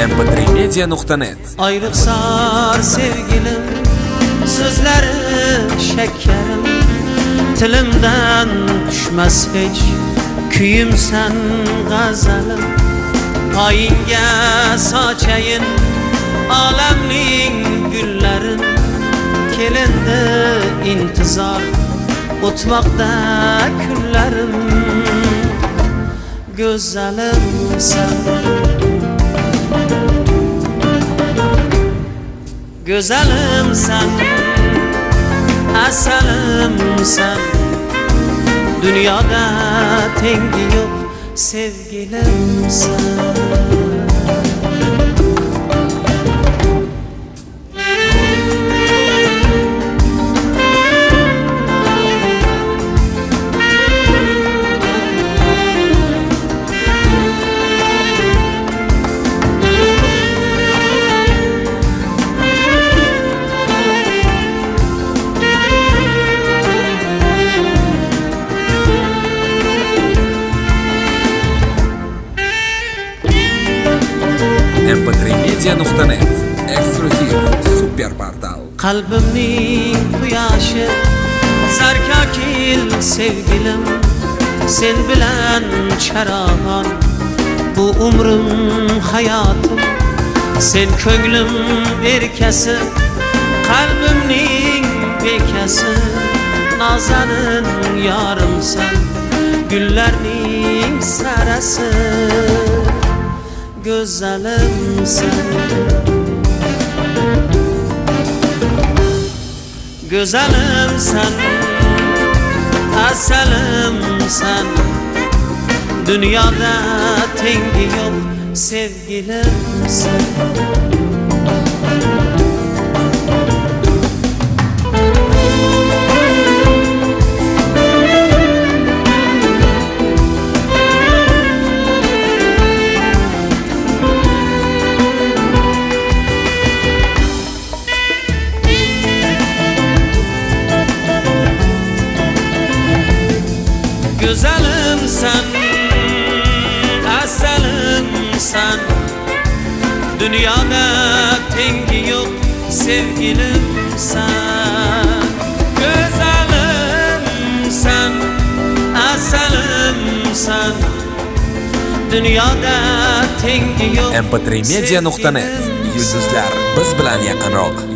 mp3media.net Ayrıksar sevgilim Sözleri şekerim Tilimden düşmez hiç Küyüm sen gazelim Payinge saçayın Alemnin güllerin. Kelinde intizar Otmakta küllerim. Güzelim sen Güzelim sen Eselim sen. Dünyada tengi yok Sevgilim sen mp3media.net Ekskluziv super portal Kalbimning quyoshi Zarkakil sevgilim. Sen bilan charagon Bu umrim hayotim Sen ko'nglim erkasi Qalbimning bekasi Nazanin yorimsan Gullarning sarasi Go'zalimsan Güzelim sen Asalim sen Dünyada tengi yok Sevgilim Güzelim sen Asalim sen. Dünyada tengi yok Sevgilim sen. Güzelim sen Asalim sen. Dünyada tengi yok mp3media.net Yulduzlar biz bilan yaqinroq